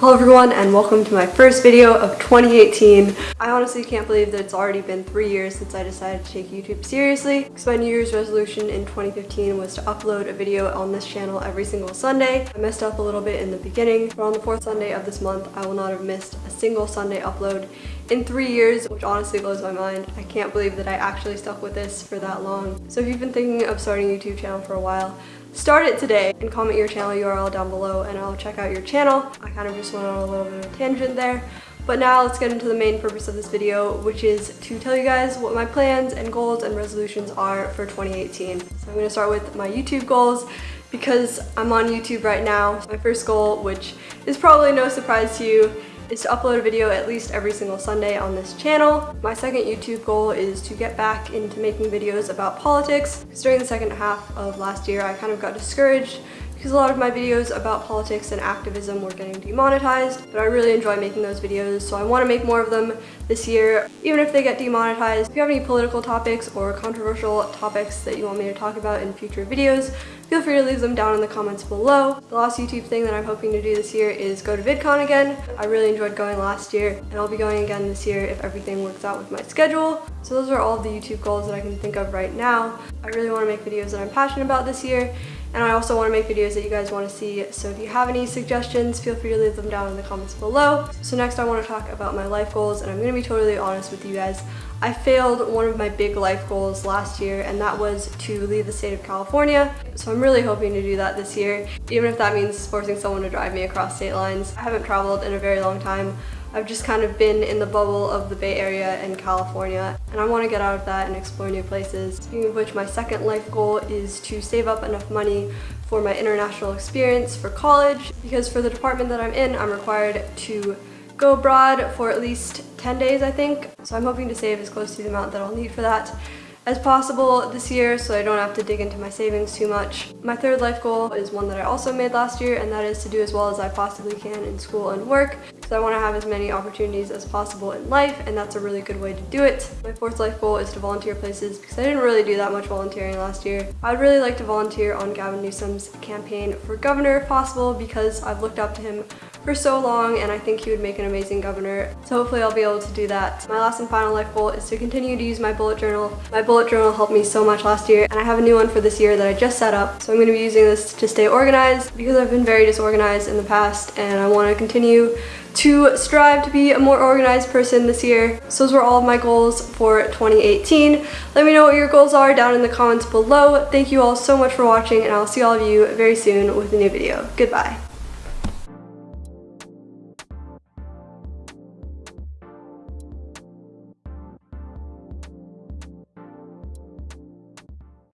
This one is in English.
Hello everyone and welcome to my first video of 2018. I honestly can't believe that it's already been three years since I decided to take YouTube seriously because my New Year's resolution in 2015 was to upload a video on this channel every single Sunday. I messed up a little bit in the beginning, but on the fourth Sunday of this month, I will not have missed a single Sunday upload in three years, which honestly blows my mind. I can't believe that I actually stuck with this for that long. So if you've been thinking of starting a YouTube channel for a while, start it today and comment your channel URL down below and I'll check out your channel. I kind of just went on a little bit of a tangent there. But now let's get into the main purpose of this video, which is to tell you guys what my plans and goals and resolutions are for 2018. So I'm to start with my YouTube goals because I'm on YouTube right now. My first goal, which is probably no surprise to you, is to upload a video at least every single Sunday on this channel. My second YouTube goal is to get back into making videos about politics because during the second half of last year I kind of got discouraged because a lot of my videos about politics and activism were getting demonetized, but I really enjoy making those videos, so I want to make more of them this year, even if they get demonetized. If you have any political topics or controversial topics that you want me to talk about in future videos, feel free to leave them down in the comments below. The last YouTube thing that I'm hoping to do this year is go to VidCon again. I really enjoyed going last year, and I'll be going again this year if everything works out with my schedule. So those are all the YouTube goals that I can think of right now. I really want to make videos that I'm passionate about this year, and I also want to make videos that you guys want to see, so if you have any suggestions, feel free to leave them down in the comments below. So next I want to talk about my life goals, and I'm to be totally honest with you guys. I failed one of my big life goals last year, and that was to leave the state of California. So I'm really hoping to do that this year, even if that means forcing someone to drive me across state lines. I haven't traveled in a very long time. I've just kind of been in the bubble of the Bay Area and California and I want to get out of that and explore new places. Speaking of which, my second life goal is to save up enough money for my international experience for college because for the department that I'm in, I'm required to go abroad for at least 10 days, I think. So I'm hoping to save as close to the amount that I'll need for that as possible this year so I don't have to dig into my savings too much. My third life goal is one that I also made last year and that is to do as well as I possibly can in school and work because I want to have as many opportunities as possible in life and that's a really good way to do it. My fourth life goal is to volunteer places because I didn't really do that much volunteering last year. I'd really like to volunteer on Gavin Newsom's campaign for governor if possible because I've looked up to him for so long and I think he would make an amazing governor. So hopefully I'll be able to do that. My last and final life goal is to continue to use my bullet journal. My bullet journal helped me so much last year and I have a new one for this year that I just set up. So I'm going to be using this to stay organized because I've been very disorganized in the past and I want to continue to strive to be a more organized person this year. So those were all of my goals for 2018. Let me know what your goals are down in the comments below. Thank you all so much for watching and I'll see all of you very soon with a new video. Goodbye.